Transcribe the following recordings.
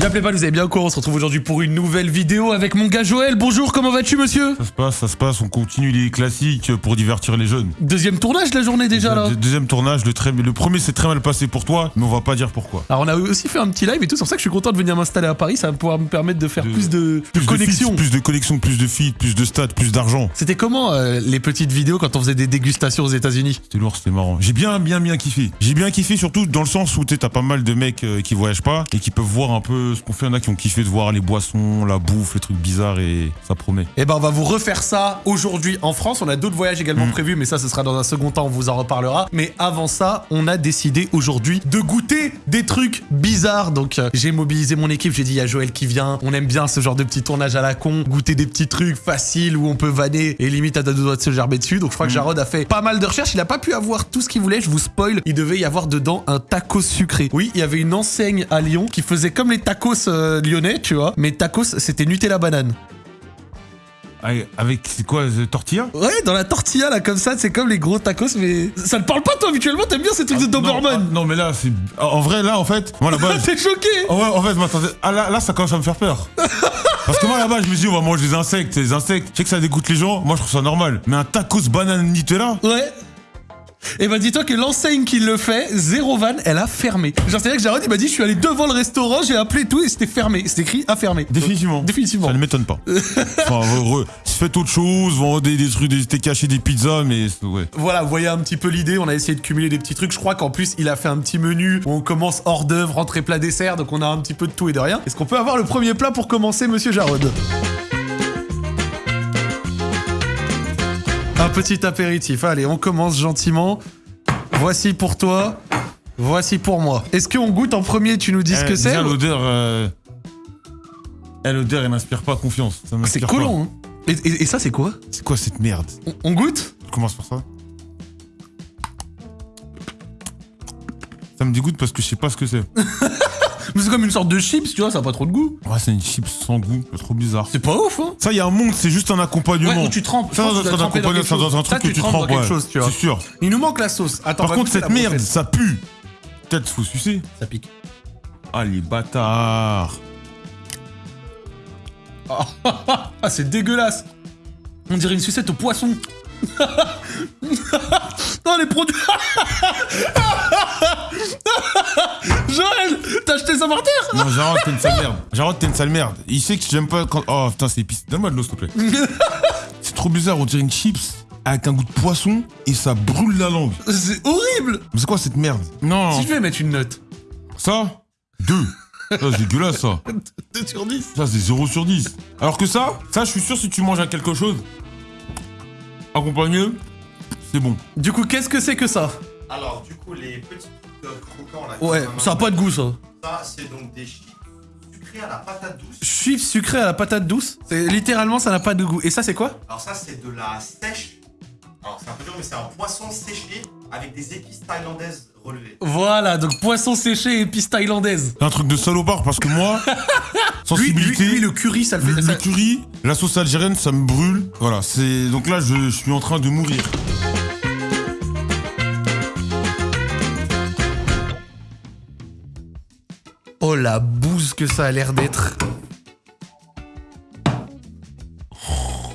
Y'appelez pas, vous avez bien quoi On se retrouve aujourd'hui pour une nouvelle vidéo avec mon gars Joël. Bonjour, comment vas-tu, monsieur? Ça se passe, ça se passe, on continue les classiques pour divertir les jeunes. Deuxième tournage de la journée déjà là. Deux- Deuxième tournage, le, très- le premier s'est très mal passé pour toi, mais on va pas dire pourquoi. Alors on a aussi fait un petit live et tout, c'est pour ça que je suis content de venir m'installer à Paris, ça va pouvoir me permettre de faire De- plus de, de Plus connexions. feats, plus de connexions, plus de feeds, plus de stats, plus d'argent. C'était comment euh, les petites vidéos quand on faisait des dégustations aux États-Unis? C'était lourd, c'était marrant. J'ai bien, bien, bien kiffé. J'ai bien kiffé surtout dans le sens où t'as pas mal de mecs euh, qui voyagent pas et qui peuvent voir un peu ce qu'on fait. Il y en a qui ont kiffé de voir les boissons, la bouffe, les trucs bizarres et ça promet. Eh ben on va vous refaire ça aujourd'hui en France. On a d'autres voyages également Mm. prévus, mais ça ce sera dans un second temps, on vous en reparlera. Mais avant ça, on a décidé aujourd'hui de goûter des trucs bizarres. Donc euh, j'ai mobilisé mon équipe, j'ai dit il y a Joël qui vient. On aime bien ce genre de petit tournage à la con, goûter des petits trucs faciles où on peut vanner et limite à deux doigts de se gerber dessus. Donc je crois que Mm. Jarod a fait pas mal de recherches. Il a pas pu avoir tout ce qu'il voulait. Je vous spoil, il devait y avoir dedans un taco sucré. Oui, il y avait une enseigne à Lyon qui faisait comme les tacos euh, lyonnais, tu vois. Mais tacos, c'était Nutella banane. Ah, Avec, c'est quoi, euh, tortilla? Ouais, dans la tortilla, là, comme ça, c'est comme les gros tacos, mais... Ça te parle pas, toi, habituellement T'aimes bien ces trucs de non, Doberman ah, non, mais là, c'est. En vrai, là, en fait, moi, là-bas. T'es choqué Oh ouais, en fait, m'attendais. Ah là, là, ça commence à me faire peur. Parce que moi, là-bas, je me dis, on va manger des insectes. Les insectes, je sais que ça dégoûte les gens. Moi, je trouve ça normal. Mais un tacos banane Nutella? Ouais. Et bah dis-toi que l'enseigne qui le fait, Zéro Van, elle a fermé. Genre c'est-à-dire que Jarod il m'a dit je suis allé devant le restaurant, j'ai appelé tout et c'était fermé. C'était écrit à fermer. Définitivement. Définitivement. Ça ne m'étonne pas. enfin, re- re- faites autre chose, vendez des trucs, des steaks hachés, des pizzas, mais c'est- ouais. Voilà, vous voyez un petit peu l'idée, on a essayé de cumuler des petits trucs. Je crois qu'en plus il a fait un petit menu où on commence hors d'œuvre, entrée plat dessert, donc on a un petit peu de tout et de rien. Est-ce qu'on peut avoir le premier plat pour commencer, monsieur Jarod? Petit apéritif, allez, on commence gentiment. Voici pour toi, voici pour moi. Est-ce qu'on goûte en premier, tu nous dis ce Eh, que c'est déjà, l'odeur. Euh... eh, l'odeur, elle n'inspire pas confiance. Ça C'est m'inspire pas. collant, hein et, et- et ça c'est quoi? C'est quoi cette merde? On, on goûte? Je commence par ça. Ça me dégoûte parce que je sais pas ce que c'est. Mais c'est comme une sorte de chips, tu vois, ça a pas trop de goût. Ouais, c'est une chips sans goût, c'est trop bizarre. C'est pas ouf, hein Ça, il y a un monde, c'est juste un accompagnement. Ouais, où tu trempes. Ça, ça dans quelque ça être un truc Ça, que tu trempes dans ouais. C'est sûr. Il nous manque la sauce. Attends, Par contre, cette merde, ça pue. Peut-être faut sucer. Ça pique. Ah, les bâtards. Ah, c'est dégueulasse. On dirait une sucette au poisson. non, les produits. Joël, t'as acheté ça par terre Non, Jarod, t'es une sale merde. Jarod, t'es une sale merde. Il sait que j'aime pas quand. Oh putain, c'est épicé. Donne-moi de l'eau, s'il te plaît. c'est trop bizarre, on dirait une chips avec un goût de poisson et ça brûle la langue. C'est horrible. Mais c'est quoi cette merde Non. Si je vais mettre une note. Ça Deux. Ça, c'est dégueulasse, ça. 2 sur 10. Ça, c'est 0 sur 10. Alors que ça, ça, je suis sûr, si tu manges à quelque chose, accompagné, c'est bon. Du coup, qu'est-ce que c'est que ça? Alors, du coup, les petits trucs croquants là. Ouais, ça a pas de goût, ça. Ça, c'est donc des chips sucrés à la patate douce. Chips sucrés à la patate douce? C'est littéralement, ça n'a pas de goût. Et ça, c'est quoi? Alors, ça, c'est de la sèche. Alors, c'est un peu dur, mais c'est un poisson séché avec des épices thaïlandaises Voilà, donc poisson séché et épices thaïlandaises. C'est un truc de salopard parce que moi, Lui, sensibilité, lui, lui, le curry, ça le fait. le, ça- le curry, la sauce algérienne, ça me brûle. Voilà, c'est. Donc là, je, je suis en train de mourir. Oh la bouse que ça a l'air d'être.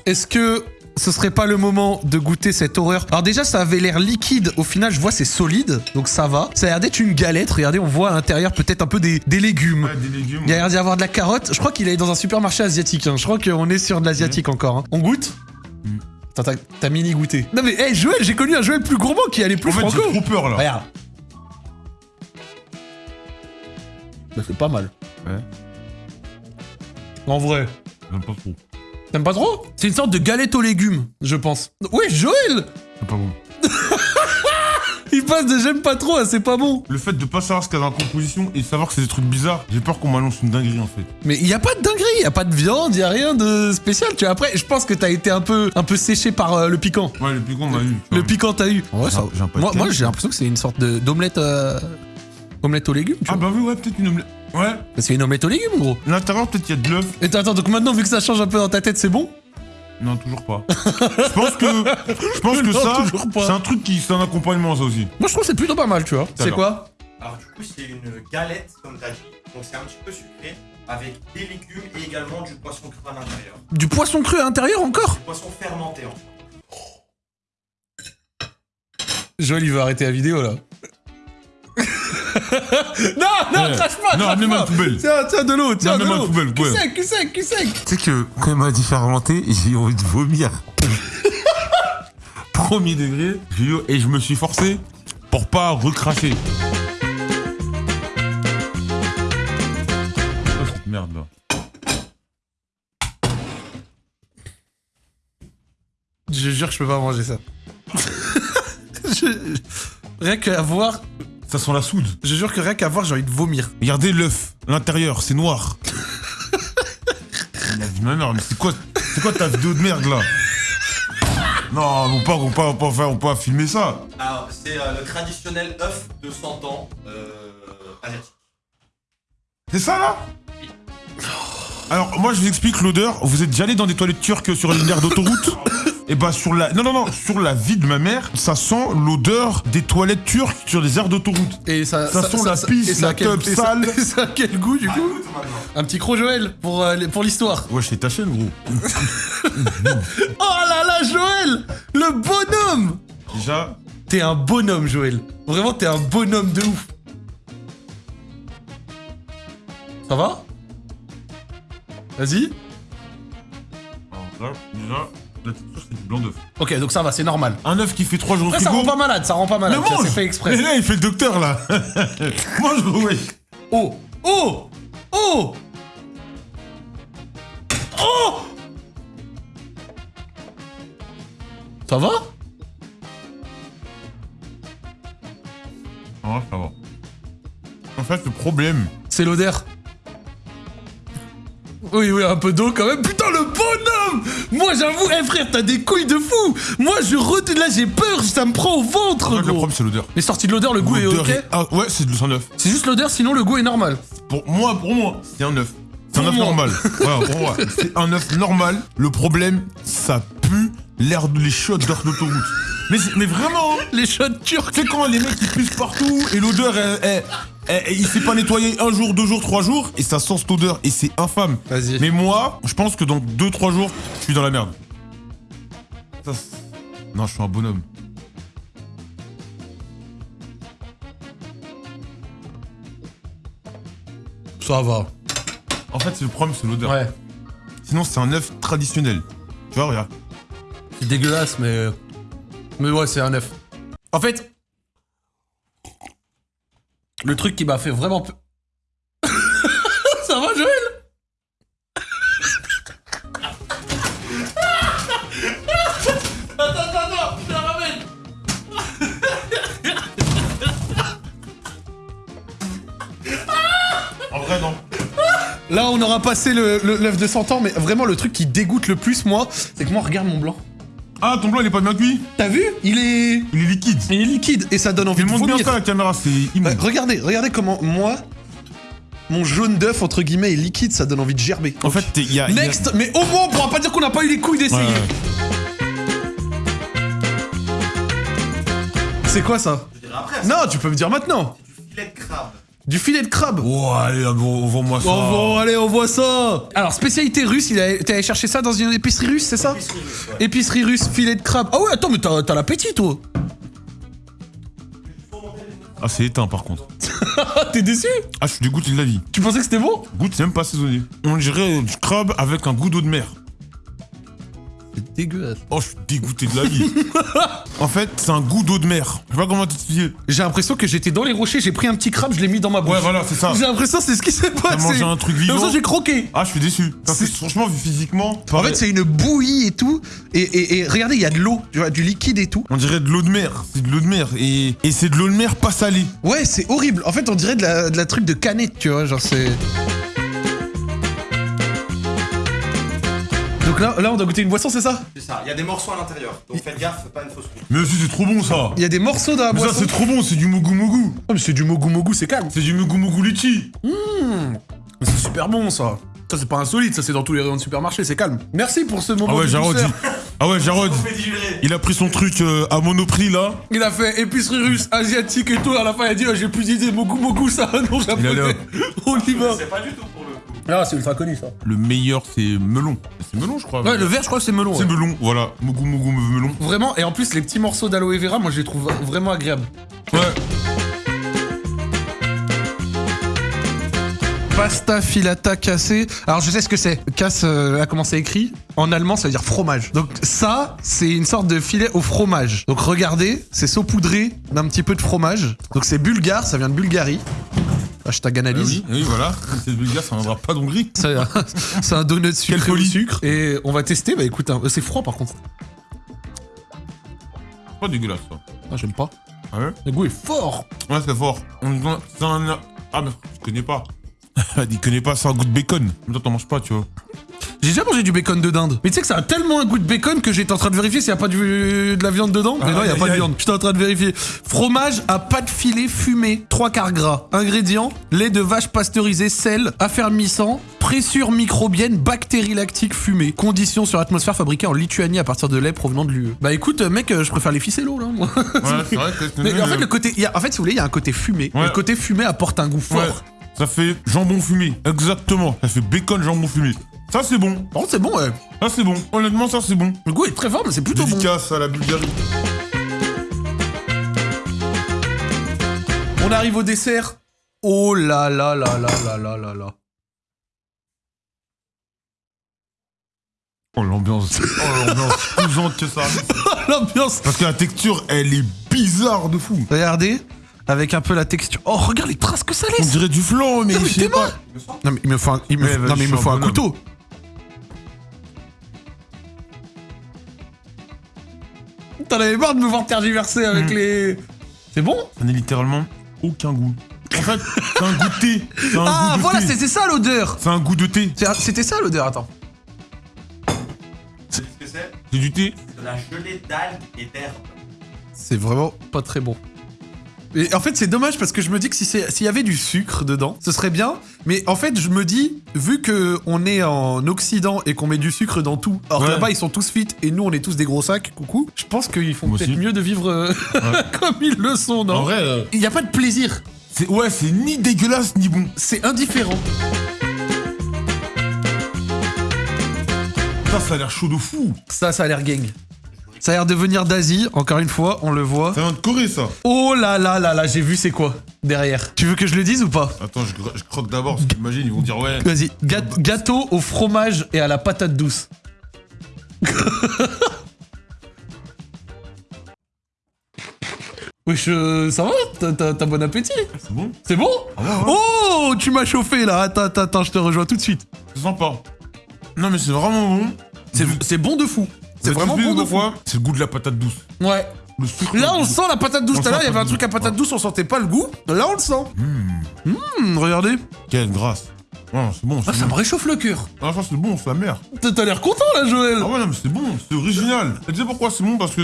Est-ce que ce serait pas le moment de goûter cette horreur Alors déjà ça avait l'air liquide, au final je vois c'est solide, donc ça va. Ça a l'air d'être une galette, regardez on voit à l'intérieur peut-être un peu des, des légumes. des légumes. Il a l'air d'y avoir de la carotte, je crois qu'il est dans un supermarché asiatique, hein. je crois qu'on est sur de l'asiatique encore. hein. On goûte Mm. Attends, t'as- mini goûté. Non mais hey, Joël, j'ai connu un Joël plus gourmand qui allait plus En fait, franco. trop peur là. Regarde. Bah c'est pas mal. Ouais. En vrai. J'aime pas trop. T'aimes pas trop C'est une sorte de galette aux légumes, je pense. Ouais, Joël C'est pas bon. Il passe de j'aime pas trop à c'est pas bon. Le fait de pas savoir ce qu'il y a dans la composition et savoir que c'est des trucs bizarres, j'ai peur qu'on m'annonce une dinguerie en fait. Mais il y a pas de dinguerie, il y a pas de viande, il y a rien de spécial. Tu vois, après, je pense que t'as été un peu, un peu séché par euh, le piquant. Ouais, le piquant, on a eu. Le piquant, t'as eu. Ouais, j'ai un de moi, j'ai l'impression que c'est une sorte de d'omelette, euh, omelette aux légumes. Tu Ah vois. bah oui, ouais, peut-être une omelette. Ouais. C'est une omelette aux légumes, gros. L'intérieur, peut-être il y a de l'œuf. Et attends, donc maintenant, vu que ça change un peu dans ta tête, c'est bon? Non, toujours pas. je pense que, je pense que Non, ça, c'est un truc qui, c'est un accompagnement ça aussi. Moi, je trouve que c'est plutôt pas mal, tu vois. C'est quoi? Alors du coup, c'est une galette, comme t'as dit. Donc c'est un petit peu sucré, avec des légumes et également du poisson cru à l'intérieur. Du poisson cru à l'intérieur encore? Du poisson fermenté en fait. Joël, il veut arrêter la vidéo là. non, non, Ouais. crache pas, Non, mets-moi la poubelle. Tiens, tiens, de l'eau, tiens, de l'eau. ouais. sec, cul sec, cul sec. Tu sais que quand il m'a dit fermenter, j'ai eu envie de vomir. Premier degré, j'ai eu- et je me suis forcé pour pas recracher. Oh, cette merde là. Je jure que je peux pas manger ça. Je- Rien qu'à voir, Ça sent la soude. je jure que rien qu'à voir, j'ai envie de vomir. Regardez l'œuf, l'intérieur, c'est noir. La vie de ma mère, mais c'est quoi, c'est quoi ta vidéo de merde là? Non, on peut pas, on peut pas, on peut pas faire- on peut pas filmer ça. Alors, c'est euh, le traditionnel œuf de 100 ans euh, asiatique. C'est ça là? Alors moi je vous explique l'odeur. Vous êtes déjà allé dans des toilettes turques sur une aire d'autoroute? Et bah sur la non non non sur la vie de ma mère, ça sent l'odeur des toilettes turques sur des aires d'autoroute. Et ça, Ça sent la pisse, ça la quel- ça- sale. et ça a quel goût du Ah, coup. Un petit croc Joël pour, euh, les- pour l'histoire. Ouais, c'est ta chaîne gros. Oh là là, Joël Le bonhomme Déjà, T'es un bonhomme, Joël. Vraiment, t'es un bonhomme de ouf. Ça va? Vas-y. déjà la c'est du blanc d'œuf. Ok, donc ça va, c'est normal. Un œuf qui fait 3 jours au Après, ça frigo. rend pas malade, ça rend pas Mais malade. Ça, mange C'est fait Mais exprès. là il fait le docteur là. mange ouais. Oh Oh Oh Oh Ça va? Ah, ça va. En fait le problème, C'est l'odeur. Oui, oui, un peu d'eau quand même. Putain, le bonhomme Moi, j'avoue, eh frère, t'as des couilles de fou Moi, je re... Là, j'ai peur, ça me prend au en ventre, le problème c'est l'odeur. Mais sorti de l'odeur, le goût est ok est- ah, ouais, c'est sang œuf. C'est juste l'odeur, sinon le goût est normal. Pour moi, pour moi, c'est un œuf. C'est un œuf normal. Voilà, pour moi, c'est un œuf normal. Le problème, ça pue l'air de les shots d'heure d'autoroute. Mais, c'est- mais vraiment, hein. Les shots turcs tu sais quand les mecs ils puissent partout et l'odeur, elle- elle- elle- il s'est pas nettoyé un jour, deux jours, trois jours et ça sent cette odeur et c'est infâme. Vas-y. Mais moi, je pense que dans deux, trois jours, je suis dans la merde. Ça, non, je suis un bonhomme. Ça va. En fait, c'est le problème, c'est l'odeur. Ouais. Sinon, c'est un œuf traditionnel. Tu vois, regarde. C'est dégueulasse, mais... Mais ouais, c'est un œuf. En fait... Le truc qui m'a fait vraiment... pe- Ça va, Joël Attends, attends, attends, je te la ramène En vrai, non. Là, on aura passé le- le- l'œuf de 100 ans, mais vraiment, le truc qui dégoûte le plus, moi, c'est que moi, regarde mon blanc. Ah, ton blanc, il est pas bien cuit T'as vu? Il est... Il est liquide. Il est liquide, et ça donne envie Il de montre bien ça à la caméra, c'est Bah, regardez, regardez comment moi, mon jaune d'œuf entre guillemets est liquide, ça donne envie de gerber. En fait, t'es- il y a. il y a- Next, mais au moins on pourra pas dire qu'on n'a pas eu les couilles d'essayer. Ouais, ouais. C'est quoi ça? Je dirais après, Non, tu peux me dire maintenant. c'est du filet de crabe. Du filet de crabe. Oh, allez, envoie-moi ça. Oh, allez, on voit ça. Alors, spécialité russe, il a- t'es allé chercher ça dans une épicerie russe, c'est ça? Épicerie russe, ouais. Épicerie russe, filet de crabe. Ah ouais, attends, mais t'as t'as l'appétit, toi. Ah, c'est éteint par contre. T'es déçu? Ah, je suis dégoûté de la vie. Tu pensais que c'était bon? Goûte, c'est même pas assaisonné. On dirait du crabe avec un goût d'eau de mer. Dégueulasse. Oh, je suis dégoûté de la vie. en fait, c'est un goût d'eau de mer. Je sais pas comment t'expliquer. J'ai l'impression que j'étais dans les rochers, j'ai pris un petit crabe, je l'ai mis dans ma bouche. Ouais, voilà, c'est ça. J'ai l'impression c'est ce qui s'est passé. mangé un truc Comme vivant. ça, j'ai croqué. Ah, je suis déçu. Parce que C'est- franchement, vu physiquement. En fait, c'est une bouillie et tout. Et, et- et regardez, il y a de l'eau, du liquide et tout. On dirait de l'eau de mer. C'est de l'eau de mer. Et, et c'est de l'eau de mer pas salée. Ouais, c'est horrible. En fait, on dirait de la, de la truc de canette, tu vois, genre c'est... Donc là, là, on doit goûter une boisson, c'est ça? C'est ça, il y a des morceaux à l'intérieur. Donc faites gaffe, pas une fausse couche. Mais aussi, c'est trop bon ça. Il y a des morceaux dans la Mais ça, boisson. c'est trop bon. C'est du mogu mogu. Oh, mais c'est du mogu mogu, c'est calme. C'est du mogu mogu litchi. C'est super bon, ça. Ça, c'est pas insolite, ça, c'est dans tous les rayons de supermarché, c'est calme. Merci pour ce moment Ah ouais, de douceur. redit. Ah ouais, Jarod, il a pris son truc euh, à Monoprix là. Il a fait épicerie russe, asiatique et tout. À la fin, il a dit oh, J'ai plus d'idées, Mogu Mogu, ça, non, Il japonais. On y va. C'est pas du tout coup. Ah, c'est ultra connu ça. Le meilleur, c'est melon. C'est melon, je crois. Ouais, le vert, je crois que c'est melon. C'est ouais. melon, voilà. Mougou, mougou, melon. Vraiment, et en plus, les petits morceaux d'aloe vera, moi, je les trouve vraiment agréables. Ouais. Pasta filata cassé. Alors, je sais ce que c'est. Casse, euh, là, comment c'est écrit En allemand, ça veut dire fromage. Donc, ça, c'est une sorte de filet au fromage. Donc, regardez, c'est saupoudré d'un petit peu de fromage. Donc, c'est bulgare, ça vient de Bulgarie. Hashtag Ah analyse. oui, oui, voilà. C'est bulgare, ça viendra pas d'Hongrie. C'est un- c'est un donut sucré au sucre. Et on va tester. Bah écoute, hein, c'est froid par contre. C'est pas dégueulasse, ça. Ah, j'aime pas. Ah ouais Le goût est fort. Ouais, c'est fort. On- C'est un... Ah, mais je connais pas. il connaît pas, c'est un goût de bacon. Mais toi, t'en manges pas, tu vois. J'ai déjà mangé du bacon de dinde. Mais tu sais que ça a tellement un goût de bacon que j'étais en train de vérifier s'il y a pas du- de la viande dedans. Mais Ah, non, il y a pas de aïe. viande. J'étais en train de vérifier. Fromage à pâte filet fumé, 3 quarts gras. Ingrédients lait de vache pasteurisé, sel, affermissant, pressure microbienne, bactéries lactiques fumées. Conditions sur atmosphère fabriquées en Lituanie à partir de lait provenant de l'UE. Bah écoute, mec, euh, je préfère les ficellos là. moi. Ouais, c'est vrai que... Mais en fait, le côté, y a- en fait, si vous voulez, il y a un côté fumé. Ouais. Le côté fumé apporte un goût fort. Ouais, ça fait jambon fumé. Exactement. Ça fait bacon, jambon fumé. Ça, c'est bon. Par contre, c'est bon, ouais. Ça, c'est bon. Honnêtement, ça, c'est bon. Le goût est très fort, mais c'est plutôt bon. Dédicace à la Bulgarie. On arrive au dessert. Oh là là là là là là là là. Oh, l'ambiance. Oh, l'ambiance cousante que ça. L'ambiance. Parce que la texture, elle est bizarre de fou. Regardez, avec un peu la texture. Oh, regarde les traces que ça On laisse. dirait du flan, mais Non, mais je sais t'es pas. Non mais il me faut un, il me, non, mais il me faut un couteau. T'en avais marre de me voir tergiverser avec Mm. les. C'est bon Ça n'a littéralement aucun goût. En fait, c'est un goût de thé. Un Ah goût de voilà, c'était ça l'odeur. C'est un goût de thé. C'était ça l'odeur. Attends. Ce que c'est? C'est du thé. C'est de la gelée d'algues et d'herbes. C'est vraiment pas très bon. Et en fait, c'est dommage parce que je me dis que si s'il y avait du sucre dedans, ce serait bien. Mais en fait, je me dis, vu que on est en Occident et qu'on met du sucre dans tout, alors que Ouais. là-bas ils sont tous fit et nous on est tous des gros sacs, coucou, je pense qu'ils font peut-être mieux de vivre euh, comme ils le sont, non? En vrai, euh, Il n'y a pas de plaisir, ouais, c'est ni dégueulasse ni bon. c'est indifférent. Ça, ça a l'air chaud de fou. Ça, ça a l'air gang. Ça a l'air de venir d'Asie, encore une fois, on le voit. Ça vient de Corée, ça. Oh là là là là, j'ai vu c'est quoi derrière. Tu veux que je le dise ou pas? Attends, je, croque d'abord. parce qu'imagine, ils vont dire ouais. Vas-y, gâteau au fromage et à la patate douce. Wesh, euh, ça va T'as- bon appétit C'est bon? C'est bon? Ah ouais, ouais. Oh, tu m'as chauffé là Attends, attends, attends, je te rejoins tout de suite. C'est sympa. Non, mais c'est vraiment bon. C'est bon de fou. C'est vraiment bon de fou. pourquoi C'est le goût de la patate douce. Ouais. Le sucre. Là, on sent la patate douce. Tout à l'heure, il y avait un truc à patate patate douce, on sentait pas le goût. Là, on le sent. Hum, regardez. Quelle grâce. Ouais, c'est bon. Ah, ça bon. me réchauffe le cœur. Ah, ça, c'est bon, c'est la mère. T'as t'as l'air content là, Joël. Ah ouais, non, mais c'est bon, c'est original. Et tu sais pourquoi c'est bon? Parce que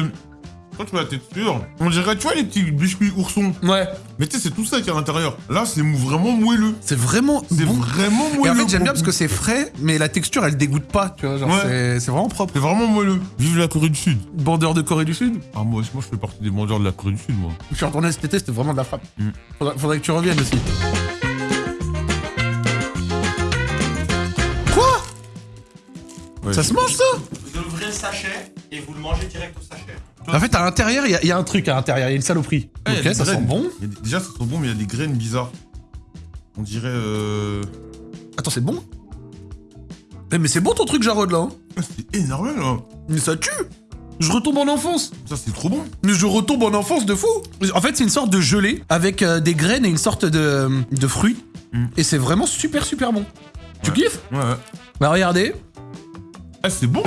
quand tu vois la texture, on dirait, tu vois, les petits biscuits oursons. Ouais. Mais tu sais, c'est tout ça qui est à l'intérieur. Là, c'est vraiment moelleux. C'est vraiment C'est bon. vraiment moelleux. Et en fait, j'aime bien parce que c'est frais, mais la texture, elle dégoûte pas, tu vois. Genre, Ouais. c'est- vraiment propre. C'est vraiment moelleux. Vive la Corée du Sud. Bandeur de Corée du Sud? Ah, moi, moi, je fais partie des vendeurs de la Corée du Sud, moi. Je suis retourné cet été, c'était vraiment de la frappe. Mm. Faudrait, faudrait que tu reviennes aussi. Quoi? Ouais, Ça se mange ça? Vous ouvrez le sachet et vous le mangez direct au sachet. En fait, à l'intérieur, il y, a- il y a un truc à l'intérieur, il y a une saloperie. Ok, ça sent bon. Des- Déjà, ça sent bon, mais il y a des graines bizarres. On dirait. Euh... Attends, c'est bon? Eh, mais c'est bon ton truc, Jarod, là. hein? C'est énorme, là. mais ça tue Je retombe en enfance Ça, c'est trop bon. Mais je retombe en enfance de fou En fait, c'est une sorte de gelée avec euh, des graines et une sorte de, de fruits. Mm. Et c'est vraiment super super bon. Tu kiffes? Ouais, ouais. Bah regardez, Ah, c'est bon.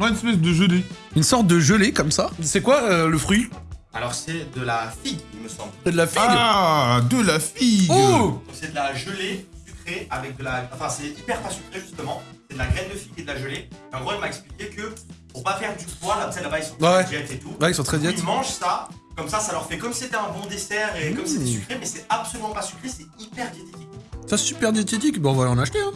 Ouais, une espèce de gelée. une sorte de gelée comme ça. C'est quoi euh, le fruit? Alors c'est de la figue, il me semble. C'est de la figue. Ah, de la figue. oh Donc c'est de la gelée sucrée avec de la... Enfin c'est hyper pas sucré justement. C'est de la graine de figue et de la gelée. Et en gros il m'a expliqué que pour pas faire du poids, là, là-bas ils sont Ouais. très diète et tout. Ouais, ils sont très diètes. Ils mangent ça, comme ça ça leur fait comme si c'était un bon dessert et comme si c'était Mmh. sucré, mais c'est absolument pas sucré, c'est hyper diététique. Ça, c'est super diététique. Bon, on va en acheter. Hein.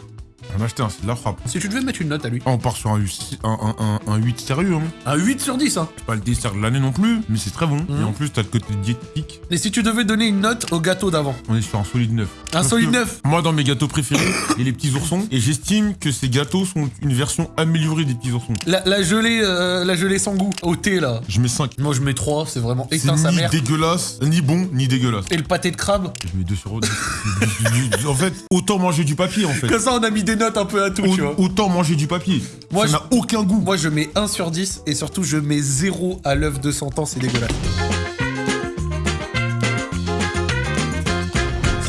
On va acheter un, c'est de la frappe. Si tu devais mettre une note à lui. Ah, on part sur un, U6 un, un, un, un 8 sérieux, hein. Un 8 sur 10, hein. C'est pas le dessert de l'année non plus, mais c'est très bon. Et en plus, t'as le côté diététique. Et si tu devais donner une note au gâteau d'avant? On est sur un solide 9. Un Parce solide que 9 Moi, dans mes gâteaux préférés, il y a les petits oursons. Et j'estime que ces gâteaux sont une version améliorée des petits oursons. la, la gelée, euh, la gelée sans goût, au thé là. Je mets 5. Moi je mets 3, c'est vraiment C'est éteint sa ni mère. dégueulasse, ni bon, ni dégueulasse. Et le pâté de crabe? Je mets 2 sur 2. en fait, autant manger du papier, en fait. Comme ça on a mis des notes un peu à tout, tu vois. Au- Autant manger du papier. Moi, ça n'a aucun goût. Moi je mets 1 sur 10 et surtout je mets 0 à l'œuf de 100 ans, c'est dégueulasse.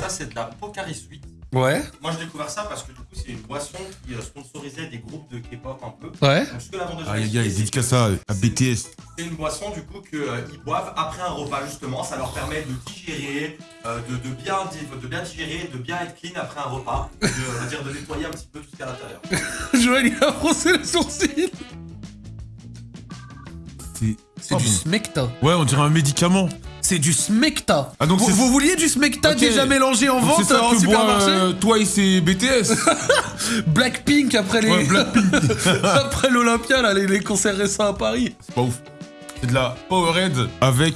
Ça, c'est de la Pocari Sweet. Ouais, Moi, j'ai découvert ça parce que du coup, c'est une boisson qui euh, sponsorisait des groupes de K-pop un peu. ouais. Donc, ce que la vendeuse Ah, les gars, ils dédicacent ça à BTS. C'est une boisson du coup qu'ils boivent après un repas justement. Ça leur permet de digérer, euh, de, de bien, di- de bien digérer, de bien être clean après un repas. De, on va dire de nettoyer un petit peu tout ce qu'il y a à l'intérieur. Joël il a froncé le sourcil. C'est pas du bon. smecta. Ouais, on dirait un médicament. C'est du smecta. Ah, donc vous, vous vouliez du smecta déjà mélangé en Donc vente ça en supermarché euh, Twice et BTS. Blackpink après les ouais, Blackpink. après l'Olympia là, les, les concerts récents à Paris. C'est pas ouf. C'est de la Powerade avec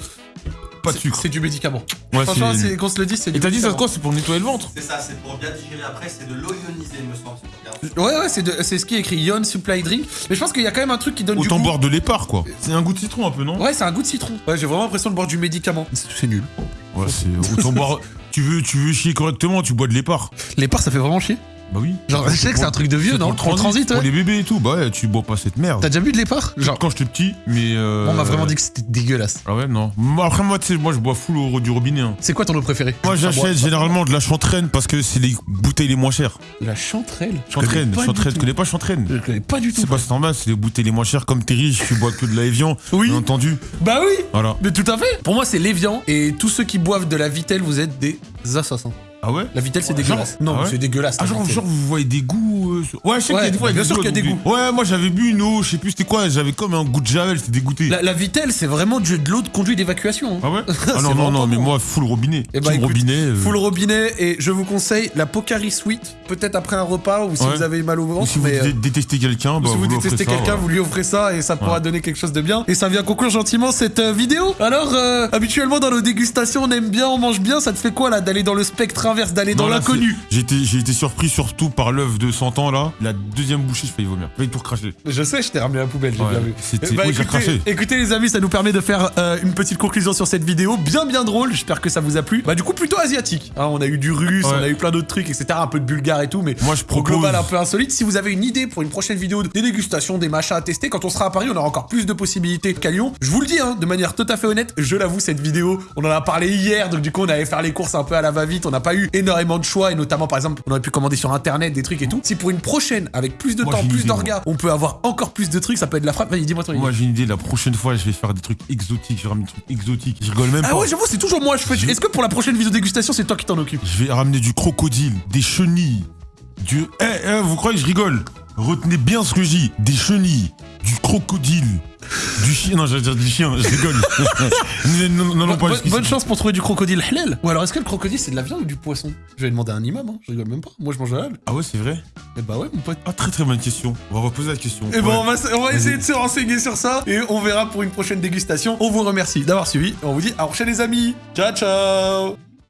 pas de C'est- sucre. C'est du médicament. Ouais, Franchement, c'est- qu'on se le dit, c'est du Et t'as dit ça médicament. quoi C'est pour nettoyer le ventre C'est ça, c'est pour bien digérer après. C'est de l'eau ionisée, me semble. c'est pour bien- Ouais, ouais, c'est de- c'est ce qui est écrit Yon Supply Drink. Mais je pense qu'il y a quand même un truc qui donne Autant du goût. boire de l'épar quoi. C'est un goût de citron un peu, non? Ouais, c'est un goût de citron. Ouais, j'ai vraiment l'impression de boire du médicament. C'est nul. Ouais, c'est autant boire. Tu veux, tu veux chier correctement, tu bois de l'épar. Les parts, ça fait vraiment chier. Bah oui. Genre, je sais que c'est un truc de vieux, non pour En transit, Pour ouais. les bébés et tout, bah ouais, tu bois pas cette merde. T'as déjà bu de l'épar Genre, Quand j'étais petit, mais. Euh... on m'a vraiment dit que c'était dégueulasse. Ah ouais, non. Moi, Après, moi, tu sais, moi, je bois full au du robinet. hein. C'est quoi ton eau préféré Moi, j'achète généralement de la chantraine parce que c'est les bouteilles les moins chères. La chanterelle. Chantraine, chantraine, tu tout. connais pas chantraine Je connais pas du tout. C'est pas standard, c'est les bouteilles les moins chères. Comme t'es riche, tu bois que de la Evian. Oui. Bien entendu. Bah oui Voilà. Mais tout à fait Pour moi, c'est l'évian. Et tous ceux qui boivent de la Vitelle, vous êtes des assassins. Ah ouais La Vitelle, c'est dégueulasse. non, ah ouais c'est dégueulasse. Ah, genre, genre, vous voyez des goûts. euh, sur- Ouais, je sais Ouais, qu'il y a des fois, il y a bien sûr qu'il y a des donc, Ouais, moi, j'avais bu une eau, je sais plus c'était quoi, j'avais comme un goût de javel, c'était dégoûté. La, la Vitelle, c'est vraiment du- de l'eau de conduit d'évacuation. hein. Ah ouais Ah non, non, vraiment non, mais bon. moi, full robinet. Eh bah, Team écoute, robinet. euh, Full robinet et je vous conseille la Pocari Sweet, peut-être après un repas ou si Ouais. vous avez mal au Ou ventre. si vous mais, euh, dé- détestez quelqu'un, ou bah, si vous lui offrez détestez ça, quelqu'un, voilà. vous lui offrez ça et ça pourra donner quelque chose de bien. Et ça vient conclure gentiment cette euh, vidéo. Alors, euh, habituellement dans nos dégustations, on aime bien, on mange bien. Ça te fait quoi là d'aller dans le spectre inverse, d'aller dans l'inconnu J'ai été, surpris surtout par l'œuf de 100 ans là. La deuxième bouchée, je failli vomir. Failli tout recracher. Je sais, je t'ai ramené la poubelle, j'ai Ouais, bien vu. c'était- Eh bah, oui, écoutez, craché. écoutez, les amis, ça nous permet de faire euh, une petite conclusion sur cette vidéo, bien bien drôle. J'espère que ça vous a plu. Bah du coup plutôt asiatique. hein. on a eu du russe, Ouais. on a eu plein d'autres trucs, etc. Un peu de bulgare et tout, mais Moi, je au propose. global un peu insolite. Si vous avez une idée pour une prochaine vidéo des dégustations, des machins à tester, quand on sera à Paris, on aura encore plus de possibilités qu'à Lyon. Je vous le dis, hein, de manière tout à fait honnête, je l'avoue, cette vidéo, on en a parlé hier, donc du coup on allait faire les courses un peu à la va-vite. On n'a pas eu énormément de choix et notamment par exemple, on aurait pu commander sur internet des trucs et tout. Si pour une prochaine, avec plus de Moi, temps, plus d'orgas, on peut avoir encore plus de trucs, ça peut être de la frappe. Vas-y, dis-moi ton idée. Moi, j'ai une idée. La prochaine fois, je vais faire des trucs exotiques. Je vais ramener des trucs exotiques. Je rigole même Ah pas. ouais, j'avoue, c'est toujours moi. Je fais. Je- Est-ce que pour la prochaine vidéo dégustation, c'est toi qui t'en occupe Je vais ramener du crocodile, des chenilles. Du. Eh, eh, vous croyez que je rigole? Retenez bien ce que je dis. Des chenilles, du crocodile, du chien. Non, j'allais dire du chien. Je rigole. non, non, pas bonne, bonne chance pour trouver du crocodile halal. Ou alors, est-ce que le crocodile c'est de la viande ou du poisson? Je vais demander à un imam. Hein. Je rigole même pas. Moi, je mange halal. Ah ouais, c'est vrai? Eh bah ouais, mon pote. Ah, très très bonne question. On va reposer la question. Et bon, Ouais. on va, on va essayer de se renseigner sur ça et on verra pour une prochaine dégustation. On vous remercie d'avoir suivi et on vous dit à la prochaine les amis. Ciao ciao